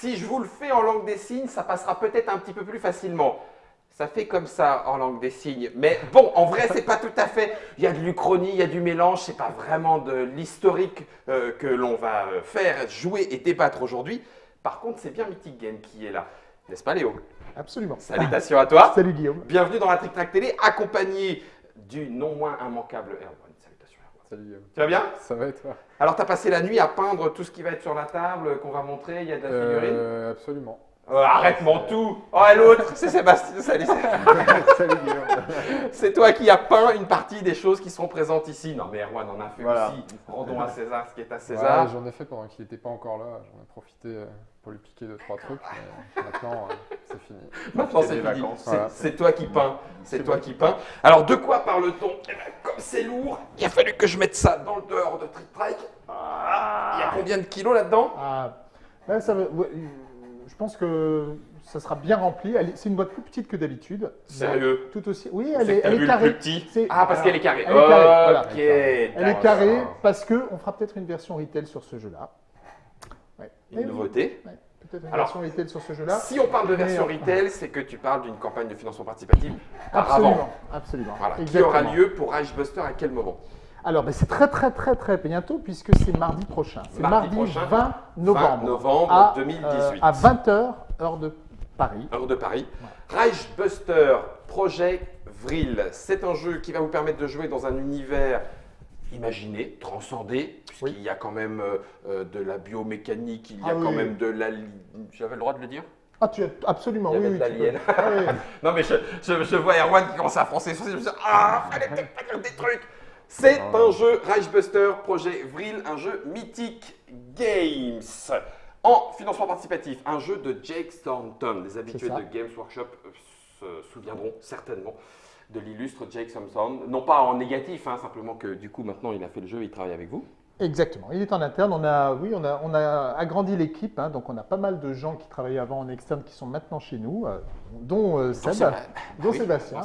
Si je vous le fais en langue des signes, ça passera peut-être un petit peu plus facilement. Ça fait comme ça en langue des signes. Mais bon, en vrai, c'est pas tout à fait. Il y a de l'uchronie, il y a du mélange. C'est pas vraiment de l'historique euh, que l'on va euh, faire, jouer et débattre aujourd'hui. Par contre, c'est bien Mythic Game qui est là. N'est-ce pas, Léo? Absolument. Salutations à toi. Salut Guillaume. Bienvenue dans la Trick Track Télé, accompagné du non moins immanquable Erwan. Salut Guillaume. Tu vas bien Ça va et toi Alors, tu as passé la nuit à peindre tout ce qui va être sur la table, qu'on va montrer. Il y a de la figurine. Euh, Absolument. Oh, arrête mon tout Oh, et l'autre, c'est Sébastien. Salut. Salut. C'est toi qui as peint une partie des choses qui sont présentes ici. Non, mais Erwan en a fait Voilà. aussi. Rendons à César ce qui est à Ouais, César. J'en ai fait pendant qu'il n'était pas encore là. J'en ai profité euh, pour lui piquer deux trois trucs. mais maintenant, euh, c'est fini. Maintenant, c'est fini. vacances. C'est Voilà. toi qui peins. C'est toi qui peins. Alors, de quoi parle-t-on? Eh ben, Comme c'est lourd, il a fallu que je mette ça dans le dehors de Trick Track. Ah, Il y a combien de kilos là-dedans? Ah, va- ouais, euh, je pense que ça sera bien rempli. Est- C'est une boîte plus petite que d'habitude. Sérieux? Tout aussi. Oui, elle est, t'as elle est carrée. plus petit? Ah, parce qu'elle est carrée. Elle est carrée. voilà. Elle est carrée parce que on fera peut-être une version retail sur ce jeu-là. Ouais. Une oui, nouveauté. ouais, Peut-être une Alors, version retail sur ce jeu-là. Si on parle de version Mais, euh, retail, c'est que tu parles d'une campagne de financement participatif par Absolument, avant. absolument. Voilà, qui aura lieu pour Rage Buster à quel moment? Alors, ben, c'est très très très très bientôt puisque c'est mardi prochain. C'est Mardi mardi, prochain, 20 novembre. 20 novembre à, 2018. à 20h, heure de Paris. Heure de Paris. Rage Buster Project Vril, c'est un jeu qui va vous permettre de jouer dans un univers imaginé, transcendé, puisqu'il Oui. y a quand même euh, euh, de la biomécanique, il y a Ah quand oui. même de la... J'avais le droit de le dire? Ah, tu as absolument, Il y oui, de. Ah, oui. Non mais je, je- je vois Erwan qui commence à froncer sourcils, je me dis ah, fallait peut-être pas dire des trucs. C'est Ah. un jeu Rage Buster Projet Vril, un jeu Mythic Games en financement participatif, un jeu de Jake Thornton. Les habitués de Games Workshop se souviendront certainement de l'illustre Jake Thornton, non pas en négatif, hein, simplement que du coup maintenant il a fait le jeu, il travaille avec vous. Exactement. Il est en interne. On a, oui, on a, on a agrandi l'équipe. hein, donc, on a pas mal de gens qui travaillaient avant en externe qui sont maintenant chez nous, euh, dont euh, Seb, dont oui, Sébastien. dont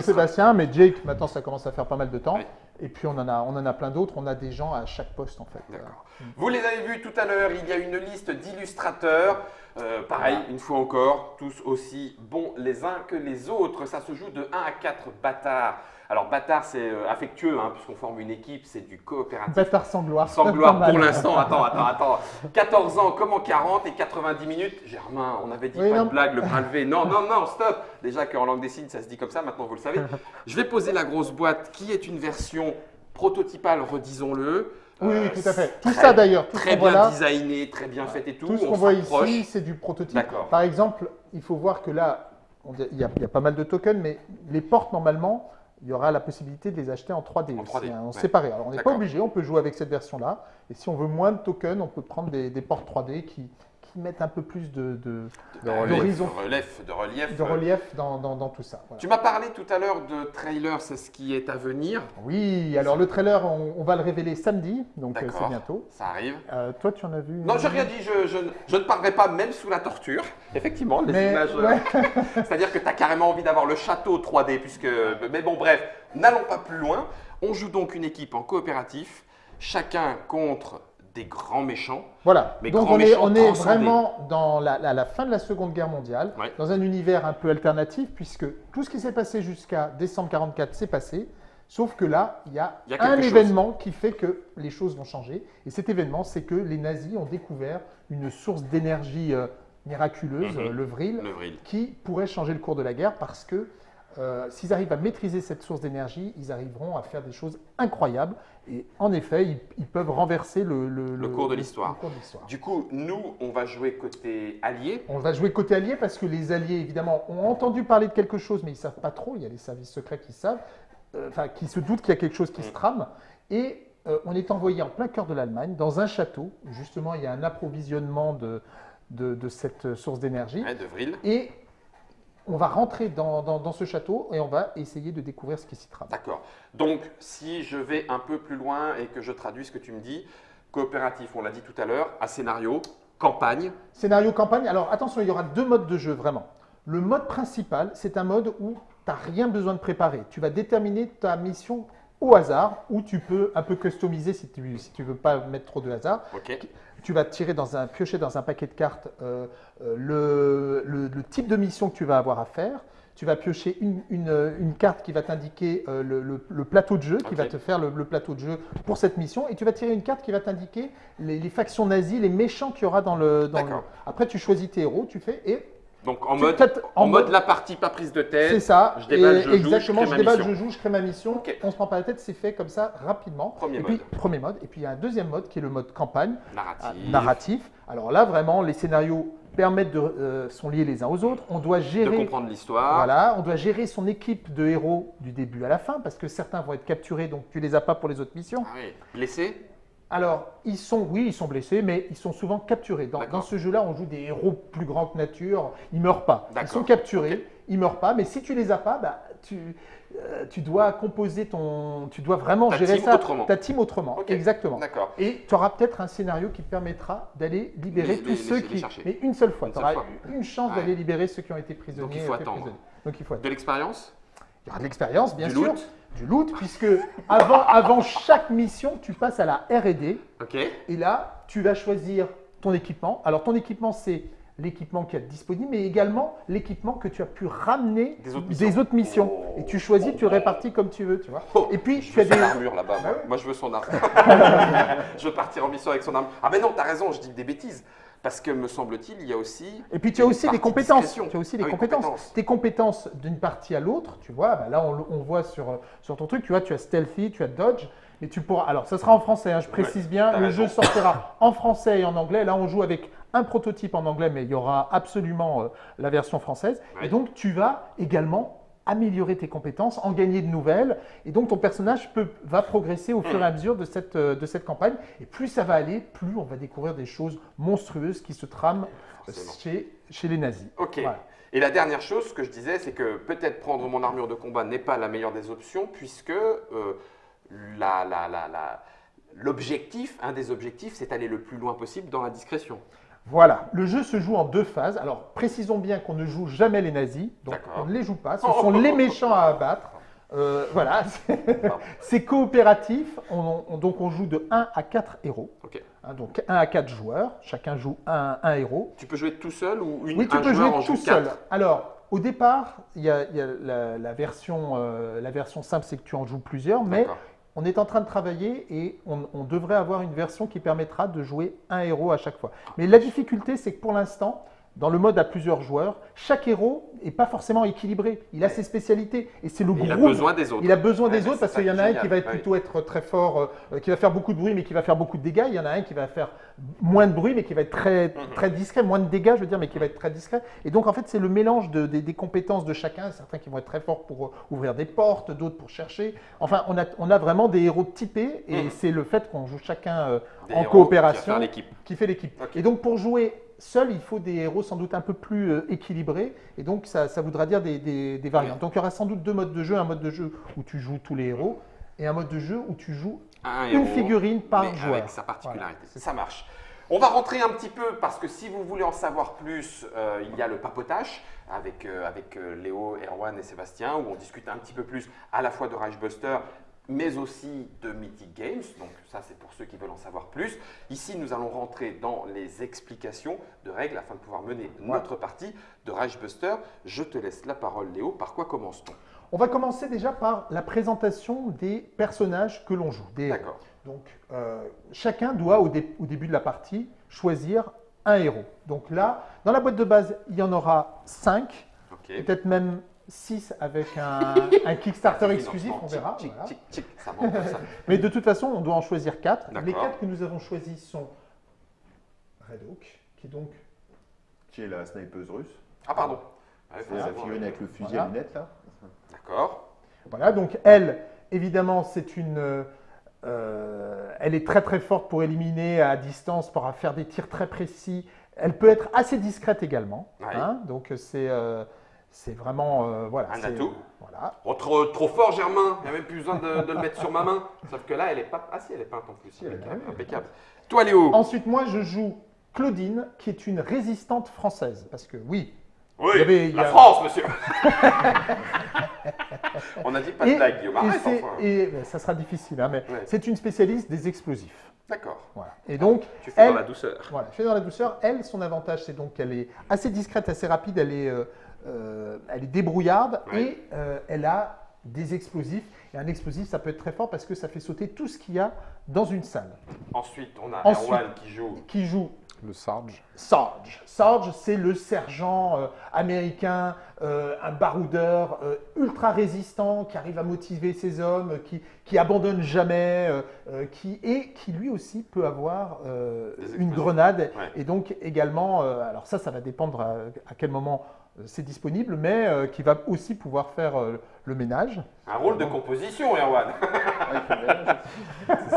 Sébastien, dont mais Jake, maintenant, ça commence à faire pas mal de temps. Oui. Et puis, on en a, on en a plein d'autres. On a des gens à chaque poste, en fait. D'accord. Vous les avez vus tout à l'heure, il y a une liste d'illustrateurs. Euh, pareil, une fois encore, tous aussi bons les uns que les autres. Ça se joue de 1 à 4 bâtards. Alors, bâtard, c'est euh, affectueux, hein, puisqu'on forme une équipe, c'est du coopératif. Bâtard sans gloire. Sans gloire pour l'instant. Attends, attends, attends. 14 ans comme en 40 et 90 minutes. Germain, on avait dit Oui, pas non. de blague, le bras levé. Non, non, non, stop. Déjà qu'en langue des signes, ça se dit comme ça, maintenant vous le savez. Je vais poser la grosse boîte qui est une version prototypale, redisons-le. Oui, oui, Euh, tout à fait. Tout très- ça, d'ailleurs, Très bien là, designé, très bien fait et tout. Tout ce on qu'on voit ici, c'est du prototype. Par exemple, il faut voir que là, il y, a, il y a pas mal de tokens, mais les portes, normalement, il y aura la possibilité de les acheter en 3D, En aussi, 3D, en ouais. séparé. Alors, on n'est pas obligé, on peut jouer avec cette version-là. Et si on veut moins de tokens, on peut prendre des, des portes 3D qui, qui mettent un peu plus de, de- De relief. De relief, de relief. de relief dans, dans- dans tout ça. Voilà. Tu m'as parlé tout à l'heure de trailer, c'est ce qui est à venir. Oui, alors le trailer, on, on va le révéler samedi, donc euh, c'est bientôt. Ça arrive. Euh, toi, tu en as vu Non, j'ai rien dit, je, je ne- je ne parlerai pas même sous la torture. Effectivement, les Mais, images. euh, ouais. C'est-à-dire que tu as carrément envie d'avoir le château 3D, puisque. Mais bon, bref, n'allons pas plus loin. On joue donc une équipe en coopératif, chacun contre des grands méchants. Voilà, Mais donc on est, on est vraiment dans la, la- la fin de la Seconde Guerre mondiale, Ouais. dans un univers un peu alternatif, puisque tout ce qui s'est passé jusqu'à décembre 44 s'est passé, sauf que là, il y a, Il y a un chose. événement qui fait que les choses vont changer. Et cet événement, c'est que les nazis ont découvert une source d'énergie euh, miraculeuse, Mhm. euh, le vril, Le vril. qui pourrait changer le cours de la guerre parce que euh, s'ils arrivent à maîtriser cette source d'énergie, ils arriveront à faire des choses incroyables. Et en effet, ils, ils peuvent renverser le, Le cours de l'histoire. le cours de l'histoire. Du coup, nous, on va jouer côté allié. On va jouer côté allié parce que les alliés, évidemment, ont entendu parler de quelque chose, mais ils ne savent pas trop. Il y a les services secrets qui savent, euh, enfin, qui se doutent qu'il y a quelque chose qui se trame. Et euh, on est envoyé en plein cœur de l'Allemagne, dans un château. Justement, il y a un approvisionnement de, de, de cette source d'énergie. Ouais, de vril. Et on va rentrer dans, dans- dans ce château et on va essayer de découvrir ce qui s'y trame. D'accord. Donc, si je vais un peu plus loin et que je traduis ce que tu me dis, coopératif, on l'a dit tout à l'heure, à scénario, campagne. Scénario campagne. Alors attention, il y aura deux modes de jeu vraiment. Le mode principal, c'est un mode où tu n'as rien besoin de préparer. Tu vas déterminer ta mission au hasard, ou tu peux un peu customiser si tu ne si tu veux pas mettre trop de hasard. Ok. Tu vas tirer dans un, piocher dans un paquet de cartes euh, euh, le, le- le type de mission que tu vas avoir à faire. Tu vas piocher une, une, une carte qui va t'indiquer euh, le, le- plateau de jeu, qui va te faire le, plateau de jeu pour cette mission. Et tu vas tirer une carte qui va t'indiquer les, les factions nazies, les méchants qu'il y aura dans le. Dans. Après, tu choisis tes héros, tu fais. Et Donc en mode, en en mode mode- la partie pas prise de c'est tête. ça. je déballe, je joue, je exactement, crée je déballe, mission. je joue, je crée ma mission. Ok. On se prend pas la tête, c'est fait comme ça rapidement. Premier et mode. puis, premier mode. Et puis, il y a un deuxième mode qui est le mode campagne. Narratif. Ah, narratif. Alors là, vraiment, les scénarios permettent de euh, sont liés les uns aux autres. On doit De gérer, comprendre l'histoire. voilà, on doit gérer son équipe de héros du début à la fin parce que certains vont être capturés, donc tu les as pas pour les autres missions. Ah oui. Blessé Alors, ils sont, oui, ils sont blessés, mais ils sont souvent capturés. Dans, ce jeu-là, on joue des héros plus grands que nature. Ils meurent pas. Ils sont capturés, Ok. ils meurent pas. Mais si tu les as pas, bah, tu, euh, tu dois composer ton, tu dois vraiment Ta gérer ça, autrement. ta team autrement. Ok. Exactement. Et tu auras peut-être un scénario qui te permettra d'aller libérer Les- tous les- ceux les- qui. Mais une seule fois. Tu auras fois. une chance Ouais. d'aller libérer ceux qui ont été prisonniers. Donc, il faut attendre. prisonniers. Donc il faut attendre. De l'expérience Il y aura de l'expérience, bien Du sûr. loot Du loot, puisque avant, avant chaque mission, tu passes à la R&D. Ok. Et là, tu vas choisir ton équipement. Alors, ton équipement, c'est l'équipement qui est disponible, mais également l'équipement que tu as pu ramener Des autres missions. autres missions. Oh. Et tu choisis, tu répartis comme tu veux, tu vois. Oh, Et puis, je tu as veux des... son armure là-bas. moi. Ah Moi, je veux son armure. je veux partir en mission avec son armure. Ah, mais non, t'as raison, je dis des bêtises. Parce que, me semble-t-il, il y a aussi. Et puis tu as aussi des compétences. Tu as aussi des Ah oui, compétences. compétences. Tes compétences d'une partie à l'autre, tu vois, bah là on, voit sur, sur ton truc, tu vois, tu as stealthy, tu as dodge, mais tu pourras. Alors ça sera en français, hein, je précise bien. Le jeu sortira en français et en anglais. Là on joue avec un prototype en anglais, mais il y aura absolument euh, la version française. Ouais. Et donc tu vas également améliorer tes compétences, en gagner de nouvelles, et donc ton personnage peut, va progresser au fur et à mesure de cette, euh, de cette campagne. Et plus ça va aller, plus on va découvrir des choses monstrueuses qui se trament Forcément. chez, chez les nazis. Ok. Voilà. Et la dernière chose, ce que je disais, c'est que peut-être prendre mon armure de combat n'est pas la meilleure des options, puisque euh, la- la- la- la- l'objectif, un des objectifs, c'est aller le plus loin possible dans la discrétion. Voilà, le jeu se joue en deux phases. Alors, précisons bien qu'on ne joue jamais les nazis, donc on ne les joue pas. Ce sont les méchants à abattre. Euh, voilà, c'est- coopératif. On- on- donc, on joue de 1 à 4 héros. Ok. Hein, donc, 1 à 4 joueurs. Chacun joue un, un héros. Tu peux jouer tout seul ou une, Oui, tu un peux jouer tout seul. Alors, au départ, il y a, il y a la, la version, euh, la version simple, c'est que tu en joues plusieurs, mais. On est en train de travailler et on, devrait avoir une version qui permettra de jouer un héros à chaque fois. Mais la difficulté, c'est que pour l'instant, dans le mode à plusieurs joueurs, chaque héros n'est pas forcément équilibré. Il a ses spécialités et c'est le Il a groupe. besoin des autres. Il a besoin Ouais, des autres parce qu'il y en a un qui va être Ouais. plutôt être très fort, euh, qui va faire beaucoup de bruit mais qui va faire beaucoup de dégâts. Il y en a un qui va faire moins de bruit mais qui va être très, Mhm. très discret, moins de dégâts je veux dire mais qui va être très discret. Et donc en fait c'est le mélange de- des- des compétences de chacun. Certains qui vont être très forts pour euh, ouvrir des portes, d'autres pour chercher. Enfin on a, on a vraiment des héros typés et Mhm. c'est le fait qu'on joue chacun euh, en coopération qui fait l'équipe. Et donc pour jouer seul, il faut des héros sans doute un peu plus euh, équilibrés. Et donc ça, ça voudra dire des, des- des variantes. Donc il y aura sans doute deux modes de jeu. Un mode de jeu où tu joues tous les héros et un mode de jeu où tu joues Un une héros, figurine par mais joueur. Avec sa particularité. Voilà, ça marche. On va rentrer un petit peu parce que si vous voulez en savoir plus, euh, il y a le papotage avec, euh, avec Léo, Erwan et Sébastien où on discute un petit peu plus à la fois de Rage Buster mais aussi de Mythic Games. Donc ça c'est pour ceux qui veulent en savoir plus. Ici nous allons rentrer dans les explications de règles afin de pouvoir mener notre partie de Rage Buster. Je te laisse la parole Léo. Par quoi commence-t-on? On va commencer déjà par la présentation des personnages que l'on joue. D'accord. Donc euh, chacun doit au, dé- au début de la partie choisir un héros. Donc là, dans la boîte de base, il y en aura 5, Ok. peut-être même 6 avec un, un Kickstarter exclusif, on verra. Tic, voilà. tic, tic, ça monte comme ça. Mais de toute façon, on doit en choisir 4. Les D'accord. 4 que nous avons choisis sont Red Hawk, qui est donc Qui est la snipeuse russe. Ah pardon. C'est la figurine avec le fusil Voilà. à lunettes là. D'accord. Voilà, donc elle, évidemment, c'est une. euh, elle est très très forte pour éliminer à distance, pour faire des tirs très précis. Elle peut être assez discrète également. Ouais. hein, donc c'est euh, c'est vraiment euh, voilà. Un atout. Voilà. Oh, trop, trop fort, Germain. Il n'y a même plus besoin de, de le mettre sur ma main. Sauf que là, elle est pas. Ah si, elle est peinte en plus. elle est impeccable. peinte. impeccable. Toi, Léo. Ensuite, moi, je joue Claudine, qui est une résistante française, parce que oui, Oui, Il y avait- il y la a- France, monsieur. On a dit pas de blague, Guillaume. et Arrête, c'est- enfin. et, ben, ça sera difficile, hein, mais Ouais. c'est une spécialiste des explosifs. D'accord. Voilà. Et donc, Tu fais elle, dans la douceur. Voilà, fait dans la douceur. Elle, son avantage, c'est donc qu'elle est assez discrète, assez rapide, elle est, euh, euh, elle est débrouillarde Ouais. et euh, elle a des explosifs. Et un explosif, ça peut être très fort parce que ça fait sauter tout ce qu'il y a dans une salle. Ensuite, on a Ensuite- Erwan qui joue. Qui joue Le Sarge. Sarge. Sarge, c'est le sergent euh, américain, euh, un baroudeur euh, ultra résistant qui arrive à motiver ses hommes, qui, qui abandonne jamais, qui, et qui lui aussi peut avoir euh, une grenade. Ouais. Et donc également, euh, alors ça, ça va dépendre à, à quel moment c'est disponible, mais euh, qui va aussi pouvoir faire euh, le ménage. Un rôle de composition, Erwan.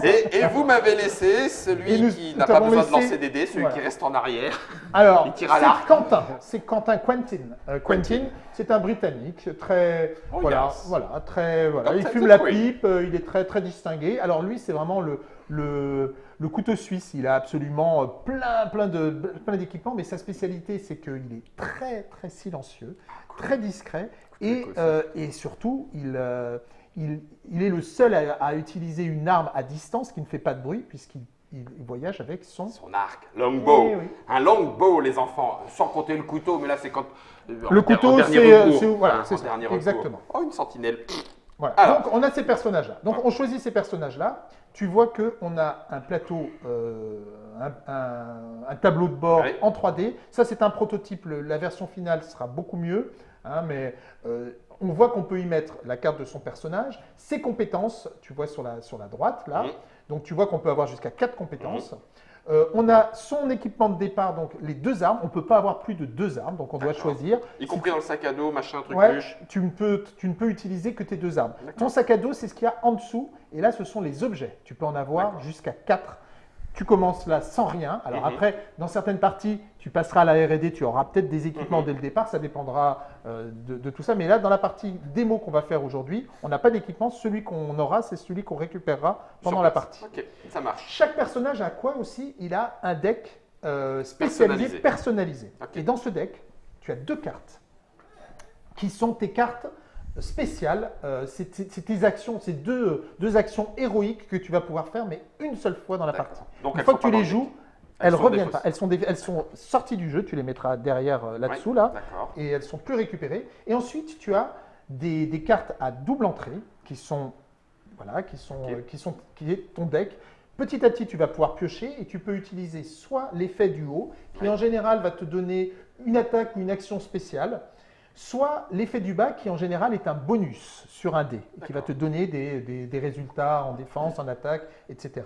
Et, et vous m'avez laissé celui nous- qui n'a pas besoin de lancer des dés, celui Voilà. qui reste en arrière. Alors, c'est. Quentin, c'est Quentin Quentin. Euh, Quentin, c'est un Britannique, très, Oh, voilà, yes. voilà, très, voilà. Comme Il fume la pipe, euh, il est très, très distingué. Alors lui, c'est vraiment le, le, le couteau suisse. Il a absolument euh, plein, plein de, plein d'équipements, mais sa spécialité, c'est qu'il est très, très silencieux, très discret, et, euh, et surtout, il, euh, il, il est le seul à, à utiliser une arme à distance qui ne fait pas de bruit, puisqu'il il- il voyage avec son. Son arc, longbow. Eh oui. Un longbow, les enfants. Sans compter le couteau, mais là, c'est quand. Le en couteau, c'est, voilà, Hein, c'est exactement. Oh, une sentinelle. Voilà. Alors. Donc on a ces personnages-là. Donc on choisit ces personnages-là. Tu vois qu'on a un plateau, euh, un, un- un tableau de bord en 3D. Ça c'est un prototype. La version finale sera beaucoup mieux. hein, mais euh, on voit qu'on peut y mettre la carte de son personnage, ses compétences. Tu vois sur la, sur la droite là. Donc tu vois qu'on peut avoir jusqu'à 4 compétences. Euh, on a son équipement de départ, donc les deux armes. On ne peut pas avoir plus de deux armes, donc on doit choisir. Y compris dans le sac à dos, machin, truc Ouais, tu ne, peux, tu ne peux utiliser que tes deux armes. Ton sac à dos, c'est ce qu'il y a en dessous. Et là, ce sont les objets. Tu peux en avoir jusqu'à 4. Tu commences là sans rien. Alors Mhm. après, dans certaines parties, tu passeras à la R&D, tu auras peut-être des équipements Mhm. dès le départ. Ça dépendra euh, de, de tout ça. Mais là, dans la partie démo qu'on va faire aujourd'hui, on n'a pas d'équipement. Celui qu'on aura, c'est celui qu'on récupérera pendant Sur la partie. Ok, ça marche. Chaque personnage a quoi aussi? Il a un deck euh, spécialisé, Personnalisé. Et dans ce deck, tu as deux cartes qui sont tes cartes spéciales. Euh, c'est tes actions, c'est deux, deux actions héroïques que tu vas pouvoir faire, mais une seule fois dans la partie. Donc, Une elles fois que tu les le joues, elles sont reviennent pas. Elles sont, des- elles sont sorties du jeu, tu les mettras derrière euh, là-dessous, là, et elles sont plus récupérées. Et ensuite, tu as des, des cartes à double entrée qui sont, voilà, qui sont, euh, qui sont, qui est ton deck. Petit à petit, tu vas pouvoir piocher et tu peux utiliser soit l'effet du haut, qui Ouais. en général va te donner une attaque ou une action spéciale, soit l'effet du bas, qui en général est un bonus sur un dé, qui va te donner des, des- des résultats en défense, en attaque, etc.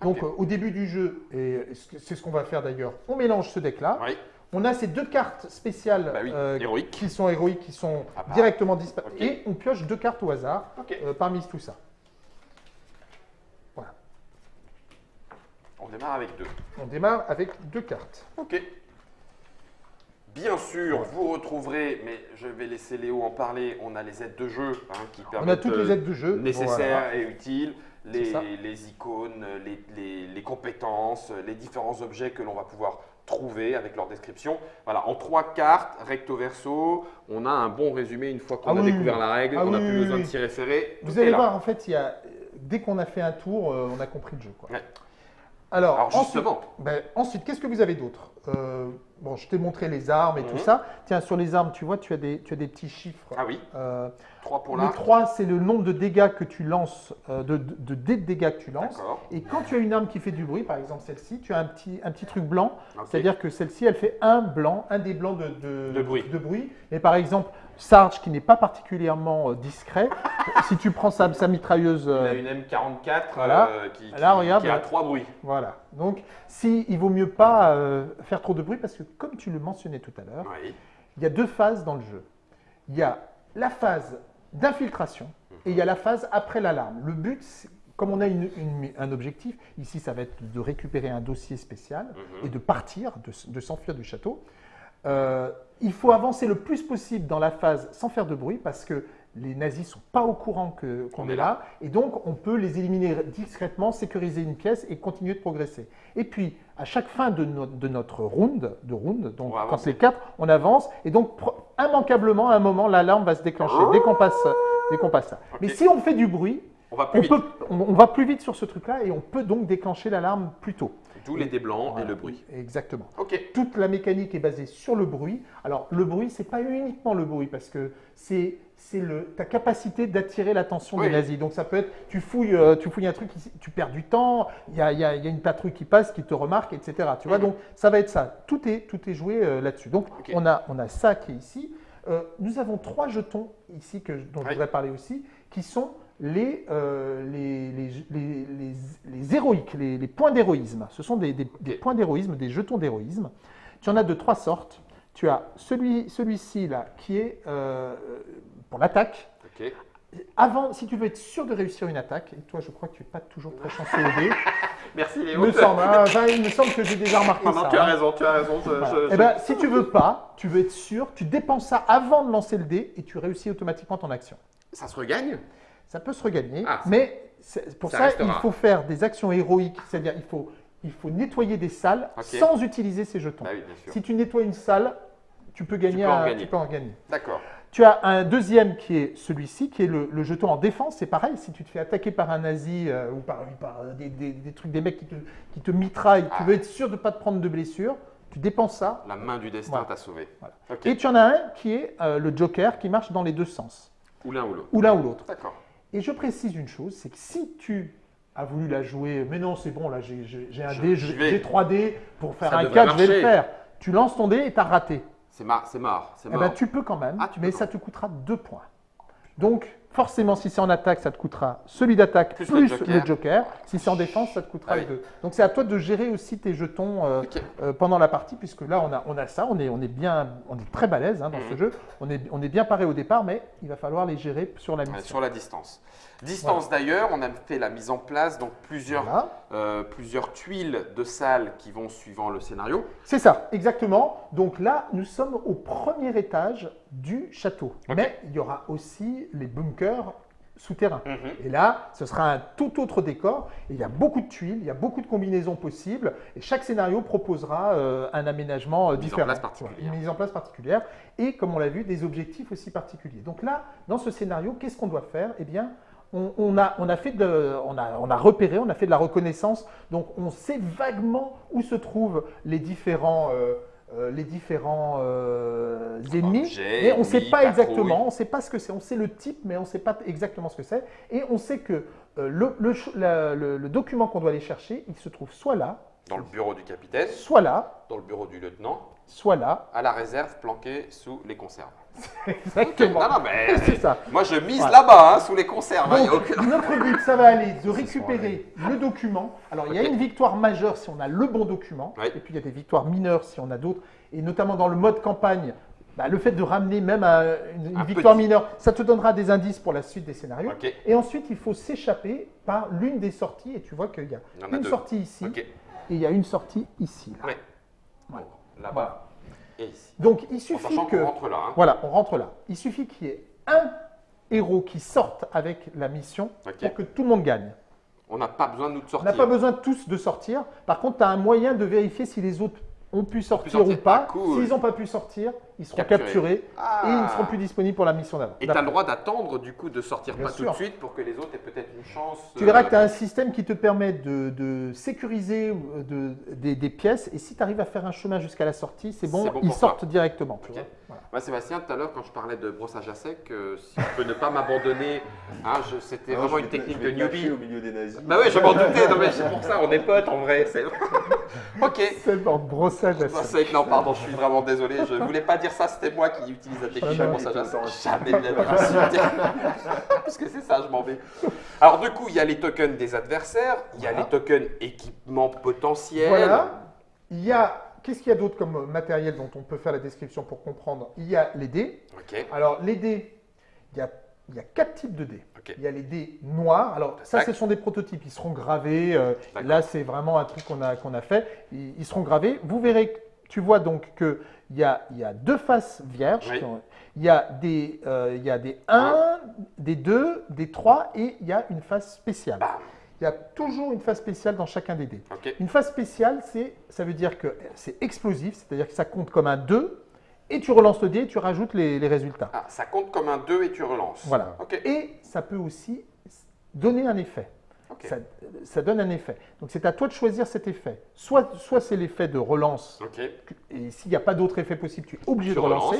Donc euh, au début du jeu, et c'est ce qu'on va faire d'ailleurs, on mélange ce deck-là. Oui. On a ces deux cartes spéciales Bah oui, euh, héroïques. qui sont héroïques, qui sont À part. directement. Ok. Et on pioche deux cartes au hasard euh, parmi tout ça. On démarre avec deux. On démarre avec deux cartes. Ok. Bien sûr, vous retrouverez, mais je vais laisser Léo en parler, on a les aides de jeu hein, qui On permettent a toutes les euh, aides de jeu. nécessaires et utiles, les, icônes, les, les- les compétences, les différents objets que l'on va pouvoir trouver avec leur description. Voilà, en trois cartes, recto verso, on a un bon résumé une fois qu'on Ah a oui, découvert oui. la règle, Ah on n'a oui, plus besoin de s'y référer. Vous allez là. voir, en fait, il y a, dès qu'on a fait un tour, euh, on a compris le jeu. quoi. Ouais. Alors, Alors ensuite, justement, ben, ensuite, qu'est-ce que vous avez d'autre? Euh, Bon, je t'ai montré les armes et tout Mhm. ça. Tiens, sur les armes, tu vois, tu as des, tu as des petits chiffres. ah oui, Euh, 3 pour le l'arc, 3, c'est le nombre de dégâts que tu lances, euh, de, de, de dégâts que tu lances. Et quand tu as une arme qui fait du bruit, par exemple celle-ci, tu as un petit, un petit truc blanc. C'est-à-dire que celle-ci, elle fait un blanc, un des blancs de, de, De bruit. bruit. Mais par exemple, Sarge, qui n'est pas particulièrement euh, discret, si tu prends sa, sa mitrailleuse, On a euh, une M44 Voilà. euh, qui, qui- Là, regarde, qui a trois bruits. voilà. Donc, si, il vaut mieux pas euh, faire trop de bruit parce que, comme tu le mentionnais tout à l'heure, Oui. il y a deux phases dans le jeu. Il y a la phase d'infiltration et il y a la phase après l'alarme. Le but, comme on a une- une- un objectif, ici ça va être de récupérer un dossier spécial Mhm. et de partir, de s'enfuir du château. Euh, il faut avancer le plus possible dans la phase sans faire de bruit parce que les nazis sont pas au courant qu'on On est là, et donc on peut les éliminer discrètement, sécuriser une pièce et continuer de progresser. Et puis, à chaque fin de, no- de notre round, de round, donc quand les quatre, on avance, et donc immanquablement, à un moment, l'alarme va se déclencher dès qu'on passe, dès passe ça. Mais si on fait du bruit, On va plus on, vite. peut, on, on va plus vite sur ce truc-là et on peut donc déclencher l'alarme plus tôt. D'où les dés blancs et le bruit. Exactement. Ok. Toute la mécanique est basée sur le bruit. Alors, le bruit, c'est pas uniquement le bruit, parce que c'est ta capacité d'attirer l'attention Oui. des nazis. Donc, ça peut être, tu fouilles, euh, tu fouilles un truc, tu perds du temps, il y a, il y a- y a une patrouille qui passe, qui te remarque, etc. Tu vois, Mhm. donc ça va être ça. Tout est, tout est joué euh, là-dessus. Donc, on, a, on a ça qui est ici. Euh, nous avons trois jetons ici que, dont Oui. je voudrais parler aussi, qui sont les, euh, les, les, les, les- héroïques, les, points d'héroïsme. Ce sont des, des- des Ok. points d'héroïsme, des jetons d'héroïsme. Tu en as de trois sortes. Tu as celui, celui-ci là, qui est euh, pour l'attaque. Ok. Avant, si tu veux être sûr de réussir une attaque, et toi je crois que tu n'es pas toujours très chanceux au dé, Merci il Léo. me semble, hein, enfin, il me semble que j'ai déjà remarqué Non, non, ça. tu as hein. raison, tu as raison. je- Voilà. je- Eh ben, si tu veux pas, tu veux être sûr, tu dépenses ça avant de lancer le dé et tu réussis automatiquement ton action. Ça se regagne? Ça peut se regagner, Ah, mais pour ça il faut faire des actions héroïques, c'est-à-dire il faut, il faut nettoyer des salles sans utiliser ces jetons. Bah oui. Si tu nettoies une salle, tu peux gagner. tu peux en gagner. D'accord. Tu as un deuxième qui est celui-ci, qui est le, le jeton en défense. C'est pareil, si tu te fais attaquer par un nazi euh, ou par, par des, des- des trucs, des mecs qui te, qui te mitraillent, tu Ah. veux être sûr de ne pas te prendre de blessures, tu dépenses ça. La main du destin Voilà. t'a sauvé. Voilà. Et tu en as un qui est euh, le joker qui marche dans les deux sens, Ou l'un ou l'autre. ou l'un ou l'autre. D'accord. Et je précise une chose, c'est que si tu as voulu la jouer, mais non, c'est bon, là j'ai un Je- dé, j'ai 3 dés pour faire Ça un devrait 4, je vais le faire. Tu lances ton dé et tu as raté. C'est marre, c'est marre, c'est Eh ben, tu peux quand même, Ah, tu mais ça te coûtera 2 points. Donc, forcément, si c'est en attaque, ça te coûtera celui d'attaque Plus plus, le le, joker. Si c'est en défense, ça te coûtera Ah les oui. deux. Donc, c'est à toi de gérer aussi tes jetons euh, euh, pendant la partie, puisque là, on a, on a ça, on est, on est bien, on est très balèze hein, dans ce Mhm. jeu. On est, on est bien paré au départ, mais il va falloir les gérer sur la mission. sur la distance. Distance d'ailleurs, on a fait la mise en place, donc plusieurs, Voilà. euh, plusieurs tuiles de salles qui vont suivant le scénario. C'est ça, exactement. Donc là, nous sommes au premier étage du château. Mais il y aura aussi les bunkers souterrains. Mhm. Et là, ce sera un tout autre décor. Et il y a beaucoup de tuiles, il y a beaucoup de combinaisons possibles. Et chaque scénario proposera euh, un aménagement euh, Une mise en différent. place Une mise en place particulière. Et comme on l'a vu, des objectifs aussi particuliers. Donc là, dans ce scénario, qu'est-ce qu'on doit faire? Eh bien, on, on a, on, a fait de, on, a, on a repéré, on a fait de la reconnaissance. Donc on sait vaguement où se trouvent les différents, euh, euh, les différents euh, ennemis. Objets, mais on ne sait pas exactement, on ne sait pas ce que c'est. On sait le type, mais on ne sait pas exactement ce que c'est. Et on sait que euh, le, le ch- la- le- le document qu'on doit aller chercher, il se trouve soit là, Dans le bureau du capitaine, soit là, dans le bureau du lieutenant, soit là. à la réserve planquée sous les conserves. Exactement. Non, non, mais C'est ça. moi je mise Voilà. là-bas, hein, sous les conserves. hein, aucun- notre but, ça va aller de récupérer le document. Alors, il y a une victoire majeure si on a le bon document, Oui. et puis il y a des victoires mineures si on a d'autres. Et notamment dans le mode campagne, bah, le fait de ramener même à une, une Un victoire petit. mineure, ça te donnera des indices pour la suite des scénarios. Et ensuite, il faut s'échapper par l'une des sorties. Et tu vois qu'il y a Il y en a une deux. sortie ici et il y a une sortie ici. là. Voilà. Là-bas et ici. Donc, il suffit que. qu'on rentre là. hein. Voilà, on rentre là. Il suffit qu'il y ait un héros qui sorte avec la mission pour que tout le monde gagne. On n'a pas besoin de nous de On sortir. n'a pas besoin tous de sortir. Par contre, tu as un moyen de vérifier si les autres ont pu sortir, sortir. ou pas. Ah, cool. S'ils n'ont pas pu sortir, ils seront Capturés. capturés Ah. et ils ne seront plus disponibles pour la mission d'avant. Et tu as le droit d'attendre du coup de sortir Bien pas sûr. tout de suite pour que les autres aient peut-être une chance. Tu verras euh, que tu as un système qui te permet de, de sécuriser euh, de- des, des pièces et si tu arrives à faire un chemin jusqu'à la sortie, c'est bon, ils sortent directement. tu Ok. vois. Voilà. Moi, Sébastien, tout à l'heure, quand je parlais de brossage à sec, euh, si je peux ne pas m'abandonner, hein, je- c'était Alors, vraiment une technique je vais de newbie. au milieu des nazis. Bah oui, je m'en doutais, c'est pour ça, on est potes en vrai. c'est- ok. C'est brossage à Brossage sec. à sec, non, pardon, je suis vraiment désolé. Je voulais pas dire ça, c'était moi qui utilise la technique Ah non. à sec. Jamais de la vie insulté. Parce que c'est ça, je m'en vais. Alors, du coup, il y a les tokens des adversaires, il y a Voilà. les tokens équipements potentiels. Voilà. Il y a. Qu'est-ce qu'il y a d'autre comme matériel dont on peut faire la description pour comprendre? Il y a les dés. Ok. Alors, les dés, il y a, il y a quatre types de dés. Ok. Il y a les dés noirs. Alors, ça, ce sont des prototypes. Ils seront gravés. euh, là, c'est vraiment un truc qu'on a, qu'on a fait. Ils, ils seront gravés. Vous verrez tu vois donc qu'il y a, y a deux faces vierges. Oui. Il y a des, euh, il y a des 1, des 2, des 3 et il y a une face spéciale. Bam. Il y a toujours une face spéciale dans chacun des dés. Une phase spéciale, ça veut dire que c'est explosif, c'est-à-dire que ça compte comme un 2, et tu relances le dé et tu rajoutes les, les résultats. Ah, ça compte comme un 2 et tu relances. Voilà. Et ça peut aussi donner un effet. Ça, ça donne un effet. Donc c'est à toi de choisir cet effet. Soit, soit c'est l'effet de relance, et s'il n'y a pas d'autre effet possible, tu es obligé Tu de relancer.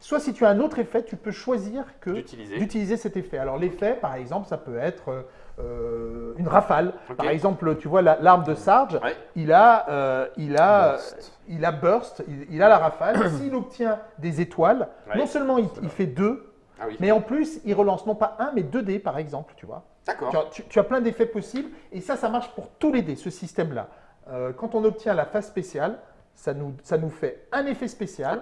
Soit si tu as un autre effet, tu peux choisir que D'utiliser. cet effet. Alors l'effet, par exemple, ça peut être euh, une rafale. Par exemple, tu vois la- l'arme de Sarge, Ouais. il a, euh, il a, Burst. il a burst, il, il a la rafale. S'il obtient des étoiles, Ouais. non seulement il, il fait deux, Ah oui. mais en plus il relance non pas un, mais deux dés, par exemple, tu vois. D'accord. Tu as, tu- tu as plein d'effets possibles et ça, ça marche pour tous les dés, ce système-là. Euh, quand on obtient la phase spéciale, ça nous, ça nous fait un effet spécial.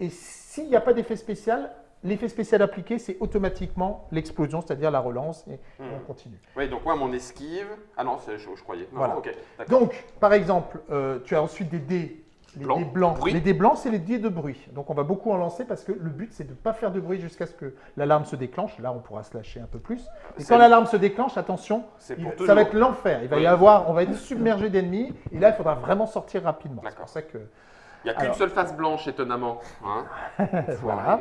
Et s'il n'y a pas d'effet spécial, l'effet spécial appliqué, c'est automatiquement l'explosion, c'est-à-dire la relance, et, Hmm. on continue. Oui, donc moi, mon esquive. Ah non, c'est- je, je croyais. Non, Voilà. ok. D'accord. Donc, par exemple, euh, tu as ensuite des dés. Les dés blancs. Bruit. Les dés blancs, c'est les dés de bruit. Donc, on va beaucoup en lancer parce que le but, c'est de ne pas faire de bruit jusqu'à ce que l'alarme se déclenche. Là, on pourra se lâcher un peu plus. Et quand l'alarme se déclenche, attention, il- ça va être l'enfer. Il va y avoir, on va être submergé d'ennemis. Et là, il faudra vraiment sortir rapidement. C'est pour ça que. Il n'y a qu'une seule face blanche, étonnamment. Hein Voilà.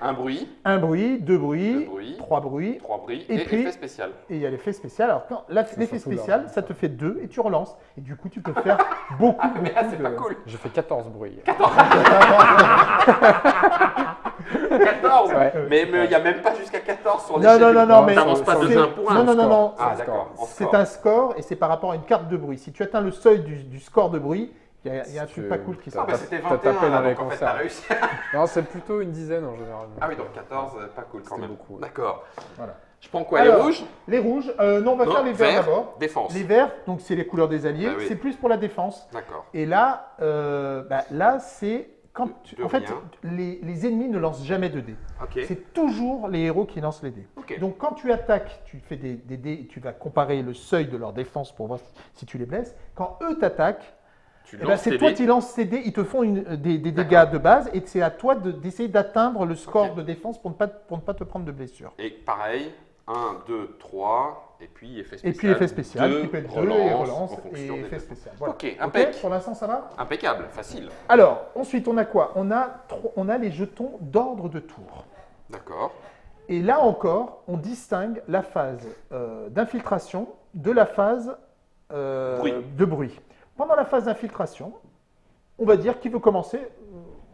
Un bruit, Un bruit, deux bruits, Deux bruits. trois bruits. trois bruits Et et, puis- effet spécial. Et il y a l'effet spécial. Alors, quand l'effet spécial, ça te fait deux et tu relances. Et du coup, tu peux faire beaucoup, Ah, mais là, beaucoup c'est de- pas cool. J'ai fait 14 bruits. 14 Ouais. Mais mais il n'y a même pas jusqu'à 14 sur Non, l'échelle non, du- non, non, mais T'avances pas de c'est- 1 point. Non, non, non, non. Ah, C'est un d'accord. en C'est score. un score et c'est par rapport à une carte de bruit. Si tu atteins le seuil du, du score de bruit, il y a, il y a un truc pas cool qui se Ah, bah c'était t'as 21, tapé là, dans les donc en fait, t'as réussi. Non, c'est plutôt une dizaine en général. Ah oui, donc 14, euh, pas cool quand C'était même. beaucoup, ouais. D'accord. Voilà. Je prends quoi, Alors, les rouges? Les rouges, euh, non, on va Non, faire les verts vert, d'abord. Défense. Les verts, donc c'est les couleurs des alliés, Ah oui. c'est plus pour la défense. D'accord. Et là, euh, bah, là c'est quand tu- en fait les, les ennemis ne lancent jamais de dés. C'est toujours les héros qui lancent les dés. Donc quand tu attaques, tu fais des, des dés et tu vas comparer le seuil de leur défense pour voir si, tu les blesses. Quand eux t'attaquent, ben, lances c'est toi qui lances ces dés, ils te font une- des, dégâts de base et c'est à toi de- d'essayer d'atteindre le score de défense pour ne, pas, pour ne pas te prendre de blessures. Et pareil, 1, 2, 3, et puis effet spécial. Et puis effet spécial, Deux, qui peut être 2 et relance et effet spécial. Voilà. Ok, impec. Pour l'instant ça va Impeccable, facile. Alors, ensuite on a quoi? On a, tro- on a les jetons d'ordre de tour. D'accord. Et là encore, on distingue la phase euh, d'infiltration de la phase euh, Bruit. de bruit. Pendant la phase d'infiltration, on va dire qui veut commencer.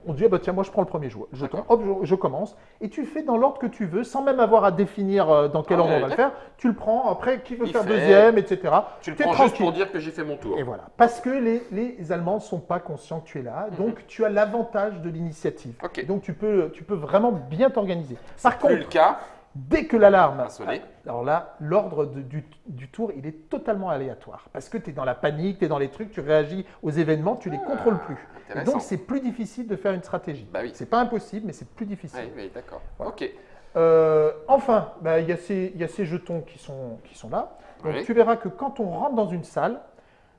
On dit, ah bah tiens, moi je prends le premier jou- jeton, hop, je, je commence. Et tu fais dans l'ordre que tu veux, sans même avoir à définir euh, dans quel Ah ordre on va le faire. Tu le prends, après, qui veut Il faire fait. deuxième, etc. Tu le prends juste pour dire que j'ai fait mon tour. Et voilà. Parce que les, les Allemands ne sont pas conscients que tu es là. Donc, tu as l'avantage de l'initiative. Mhm. Donc, tu peux, tu peux vraiment bien t'organiser. Par Plus le contre, cas, dès que l'alarme a sonné. alors là, l'ordre du, du tour, il est totalement aléatoire. Parce que tu es dans la panique, tu es dans les trucs, tu réagis aux événements, tu les contrôles plus. Et donc, c'est plus difficile de faire une stratégie. Bah oui. C'est pas impossible, mais c'est plus difficile. Oui, oui, d'accord. Voilà. Ok. Euh, enfin, bah, il y, a ces- il y a ces jetons qui sont, qui sont là. Donc, Oui. tu verras que quand on rentre dans une salle,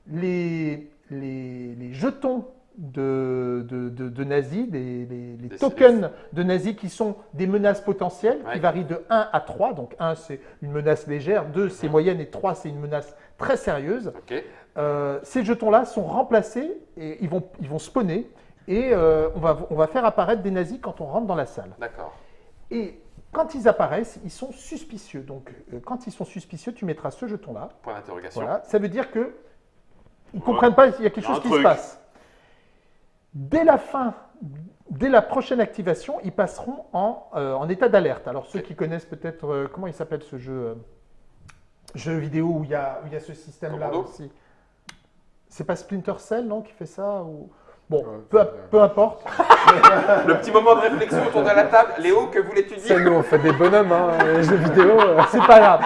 les, les, les jetons de, de, de- de nazis, les, les- les Des- tokens de nazis qui sont des menaces potentielles, Ouais. qui varient de 1 à 3. Donc 1, c'est une menace légère, 2, c'est moyenne, et 3, c'est une menace très sérieuse. Euh, ces jetons-là sont remplacés et ils vont, ils vont spawner. Et euh, on, va, on va faire apparaître des nazis quand on rentre dans la salle. D'accord. Et quand ils apparaissent, ils sont suspicieux. Donc, euh, quand ils sont suspicieux, tu mettras ce jeton-là. Point d'interrogation. Voilà. Ça veut dire que ils Ouais. comprennent pas qu'il y a quelque Il y a chose qui se passe. Dès la fin, dès la prochaine activation, ils passeront en, euh, en état d'alerte. Alors, ceux qui connaissent peut-être, euh, comment il s'appelle ce jeu euh, Jeu vidéo où il y a, où il y a ce système-là aussi? C'est pas Splinter Cell, non, qui fait ça ou... Bon, Ouais, peu, peu importe. Le petit moment de réflexion autour de la table. Léo, que voulais-tu dire nous, on fait des bonhommes, hein, les jeux vidéo. euh. C'est pas grave.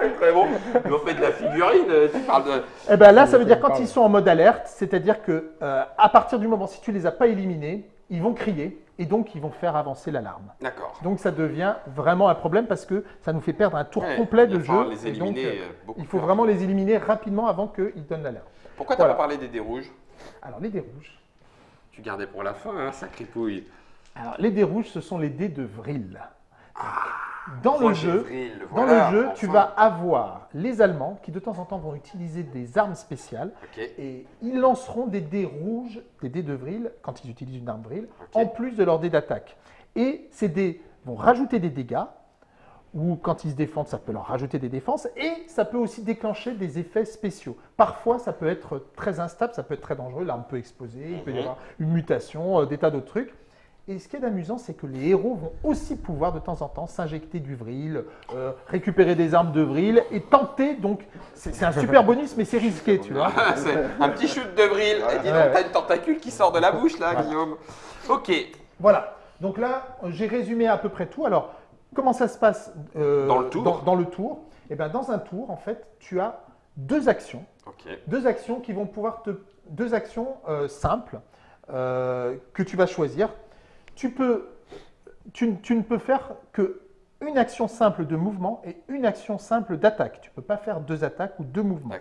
C'est très bon. Ils ont fait de la figurine. euh, Tu parles de. Eh ben là, ça veut dire quand ils sont en mode alerte, c'est-à-dire que euh, à partir du moment si tu les as pas éliminés, ils vont crier et donc ils vont faire avancer l'alarme. D'accord. Donc ça devient vraiment un problème parce que ça nous fait perdre un tour Ouais, complet de jeu. les et donc, éliminer euh, beaucoup il faut vraiment les éliminer rapidement avant qu'ils donnent l'alerte. Pourquoi tu n'as Voilà. pas parlé des dés rouges? Alors, les dés rouges. Tu gardais pour la fin, hein, sacré pouille. Alors, les dés rouges, ce sont les dés de Vril. Dans le jeu, Vril, dans le jeu, enfin. tu vas avoir les Allemands qui de temps en temps vont utiliser des armes spéciales et ils lanceront des dés rouges, des dés de Vril, quand ils utilisent une arme Vril, en plus de leurs dés d'attaque. Et ces dés vont rajouter des dégâts, ou quand ils se défendent, ça peut leur rajouter des défenses, et ça peut aussi déclencher des effets spéciaux. Parfois, ça peut être très instable, ça peut être très dangereux, l'arme peut exploser, il peut y Mhm. avoir une mutation, euh, des tas d'autres trucs. Et ce qui est amusant, c'est que les héros vont aussi pouvoir de temps en temps s'injecter du vril, euh, récupérer des armes de vril et tenter. Donc, c'est un super bonus, mais c'est risqué, tu vois. Ah, c'est un petit shoot de vril. Et dis donc, Ouais, t'as une tentacule qui sort de la bouche là, Voilà. Guillaume. Ok. Voilà. Donc là, j'ai résumé à peu près tout. Alors, comment ça se passe euh, Dans le tour Dans, dans le tour. Eh bien, dans un tour, en fait, tu as deux actions. Deux actions qui vont pouvoir te. Deux actions euh, simples euh, que tu vas choisir. Tu peux. Tu, tu ne peux faire que une action simple de mouvement et une action simple d'attaque. Tu ne peux pas faire deux attaques ou deux mouvements.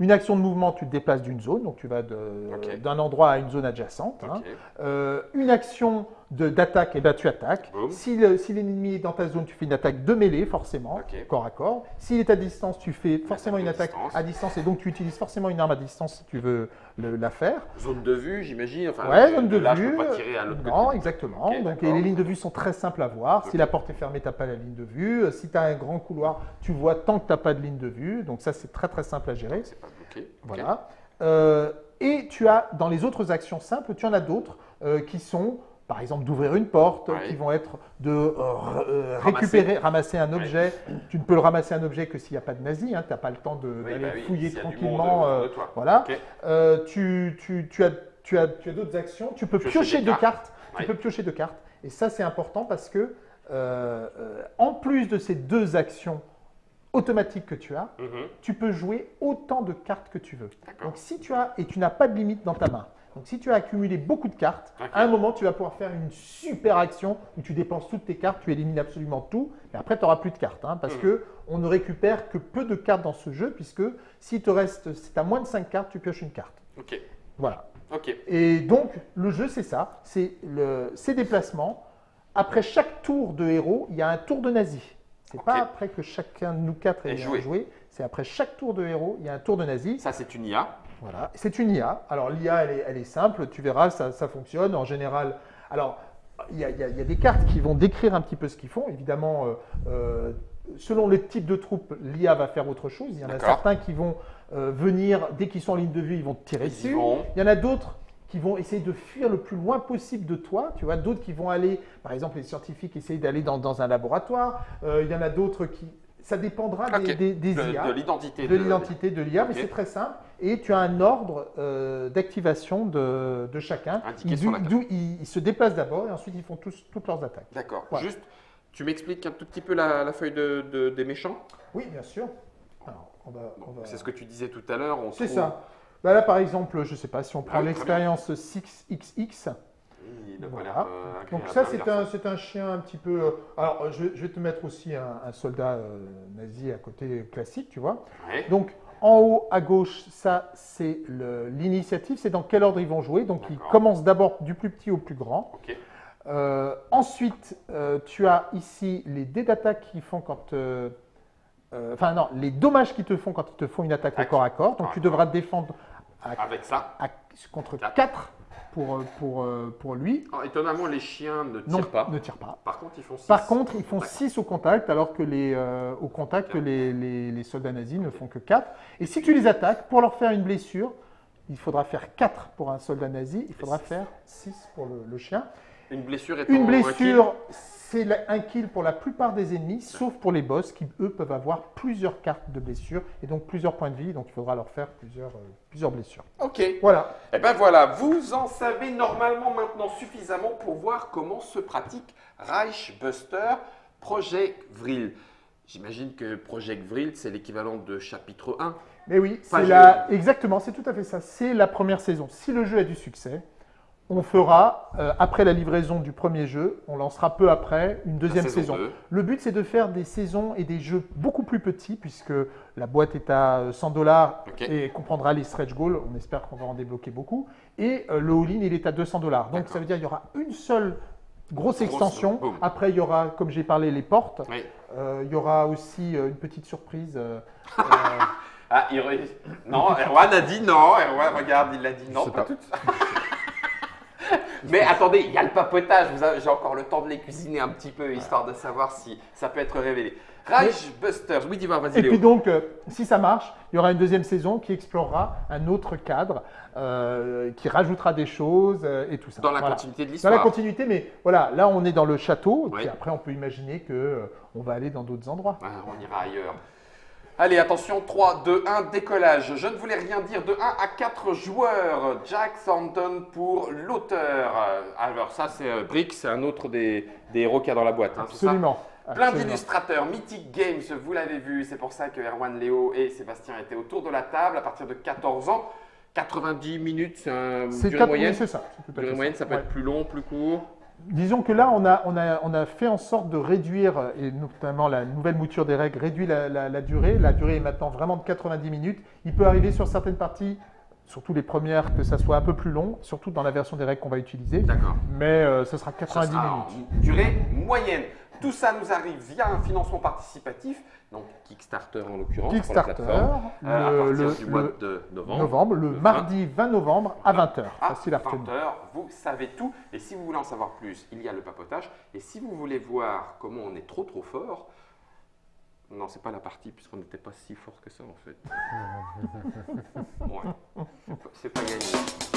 Une action de mouvement, tu te déplaces d'une zone, donc tu vas d'un endroit à une zone adjacente. hein. Euh, une action d'attaque, et ben tu attaques. Boum. Si le- si l'ennemi est dans ta zone, tu fais une attaque de mêlée, forcément, corps à corps. S'il est à distance, tu fais forcément une attaque distance. à distance, et donc tu utilises forcément une arme à distance si tu veux le- la faire. Zone de vue, j'imagine. Enfin, Ouais, zone de là, vue. je peux pas tirer à l'autre non, côté. exactement. Donc, et les lignes de vue sont très simples à voir. Si la porte est fermée, tu n'as pas la ligne de vue. Euh, Si tu as un grand couloir, tu vois tant que tu n'as pas de ligne de vue. Donc ça, c'est très très simple à gérer. C'est pas bloqué. Ok. Voilà. Euh, et tu as, dans les autres actions simples, tu en as d'autres euh, qui sont, par exemple, d'ouvrir une porte, Ouais. qui vont être de euh, euh, Ramasser. récupérer, ramasser un objet. Tu ne peux le ramasser un objet que s'il n'y a pas de nazi. Hein, tu n'as pas le temps Oui, d'aller bah oui, fouiller tranquillement. euh, de voilà. Euh, tu, tu- tu as, tu as, tu as d'autres actions. Tu peux Piocher deux cartes. cartes. Ouais. Tu peux piocher deux cartes. Et ça, c'est important parce que, en plus de ces deux actions automatiques que tu as, Mhm. tu peux jouer autant de cartes que tu veux. Donc si tu as, et tu n'as pas de limite dans ta main. Donc si tu as accumulé beaucoup de cartes, à un moment tu vas pouvoir faire une super action où tu dépenses toutes tes cartes, tu élimines absolument tout, et après tu n'auras plus de cartes. hein, parce Mhm. que on ne récupère que peu de cartes dans ce jeu, puisque si te reste, si tu as moins de 5 cartes, tu pioches une carte. Ok. Voilà. Ok. Et donc, le jeu, c'est ça. C'est ces déplacements. Après chaque tour de héros, il y a un tour de nazi. C'est pas après que chacun de nous quatre ait joué. joué. C'est après chaque tour de héros, il y a un tour de nazi. Ça, c'est une IA. Voilà. C'est une IA. Alors, l'IA, elle est, elle est simple. Tu verras, ça, ça fonctionne. En général, alors, il y, a, il y a- il y a des cartes qui vont décrire un petit peu ce qu'ils font. Évidemment, euh, euh, selon le type de troupe, l'IA va faire autre chose. Il y en a certains qui vont euh, venir, dès qu'ils sont en ligne de vue, ils vont te tirer Ils dessus. vont. Il y en a d'autres qui vont essayer de fuir le plus loin possible de toi. Tu vois, d'autres qui vont aller, par exemple, les scientifiques essayent d'aller dans, dans un laboratoire. Il y en a d'autres qui. Ça dépendra des, IA de l'identité. de l'identité de l'IA, mais c'est très simple. Et tu as un ordre euh, d'activation de, de chacun. Indiqué Ils, sur la d'où- carte. d'où ils, ils se déplacent d'abord et ensuite ils font tous, toutes leurs attaques. D'accord. Voilà. Juste, tu m'expliques un tout petit peu la, la feuille de, de- des méchants? Oui, bien sûr. Alors, on va, C'est ce que tu disais tout à l'heure. on C'est trouve- ça. Bah là, par exemple, je ne sais pas si on prend Ah l'expérience 6XX. Il a pas Voilà. l'air, euh, Donc ça, c'est un, c'est un chien un petit peu... euh, Alors, je, vais- je vais te mettre aussi un, un soldat euh, nazi à côté classique, tu vois. Ouais. Donc, en haut à gauche, ça, c'est l'initiative, c'est dans quel ordre ils vont jouer. Donc, ils commencent d'abord du plus petit au plus grand. Euh, ensuite, tu as ici les dés d'attaque qui font quand. enfin, non, les dommages qu'ils te font quand ils te font une attaque au corps à corps. Donc, tu devras te défendre à- Avec ça. à- contre Quatre. 4 pour, euh, pour, euh, pour lui. Alors, étonnamment, les chiens ne Non, tirent pas. ne tire pas. Par contre, ils font 6. Par contre, ils font D'accord. 6 au contact, alors que les, euh, au contact, que les, les- les soldats nazis ne font que 4. Et si tu les attaques, pour leur faire une blessure, il faudra faire 4 pour un soldat nazi, il faudra six. faire 6 pour le, le chien. Une blessure étant Une un blessure, c'est un kill pour la plupart des ennemis, sauf pour les boss qui, eux, peuvent avoir plusieurs cartes de blessure et donc plusieurs points de vie. Donc, il faudra leur faire plusieurs, euh, plusieurs blessures. Ok. Voilà. Eh ben voilà, vous en savez normalement maintenant suffisamment pour voir comment se pratique Reichbuster Project Vril. J'imagine que Project Vril, c'est l'équivalent de chapitre 1. Mais oui, c'est la... exactement, c'est tout à fait ça. C'est la première saison. Si le jeu a du succès, on fera, euh, après la livraison du premier jeu, on lancera peu après une deuxième La saison. Le but, c'est de faire des saisons et des jeux beaucoup plus petits, puisque la boîte est à euh, 100 dollars Ok. et comprendra les stretch goals. On espère qu'on va en débloquer beaucoup. Et euh, le all-in, il est à 200 dollars. Donc, ça veut dire qu'il y aura une seule grosse Grosse, extension. Après, il y aura, comme j'ai parlé, les portes. Oui. Euh, il y aura aussi euh, une petite surprise. euh, euh, Ah, il Non, Erwan a dit non. Erwan, regarde, il a dit non. pas. tout. Mais attendez, il y a le papotage. J'ai encore le temps de les cuisiner un petit peu, histoire de savoir si ça peut être révélé. Rage Busters. Oui, dis-moi, vas-y, Et Léo. puis donc, euh, si ça marche, il y aura une deuxième saison qui explorera un autre cadre, euh, qui rajoutera des choses euh, et tout ça. Dans la Voilà. continuité de Dans l'histoire. la continuité, mais voilà, là on est dans le château, Oui. puis après on peut imaginer que euh, on va aller dans d'autres endroits. On ira ailleurs. Allez, attention, 3, 2, 1, décollage. Je ne voulais rien dire de 1 à 4 joueurs. Jack Thornton pour l'auteur. Alors ça, c'est euh, Brick, c'est un autre des, des héros qu'il y a dans la boîte. hein, ça Absolument. Plein d'illustrateurs, Mythic Games, vous l'avez vu, c'est pour ça que Erwan, Léo et Sébastien étaient autour de la table à partir de 14 ans. 90 minutes, c'est un durée moyenne. oui, c'est ça. Durée moyenne, ça peut Ouais. être plus long, plus court. Disons que là, on a, on, a, on a fait en sorte de réduire, euh, et notamment la nouvelle mouture des règles réduit la, la- la durée. La durée est maintenant vraiment de 90 minutes. Il peut arriver sur certaines parties, surtout les premières, que ça soit un peu plus long, surtout dans la version des règles qu'on va utiliser. D'accord. Mais euh, ce sera Ça 90 sera minutes. durée moyenne. Tout ça nous arrive via un financement participatif, donc Kickstarter en l'occurrence. Kickstarter, euh, à le, partir le- du mois le de novembre. novembre, le Le mardi 20 novembre à 20h. à Facile à retenir. 20h, vous savez tout. Et si vous voulez en savoir plus, il y a le papotage. Et si vous voulez voir comment on est trop trop fort, non, c'est pas la partie puisqu'on n'était pas si fort que ça en fait. Ouais, c'est pas gagné.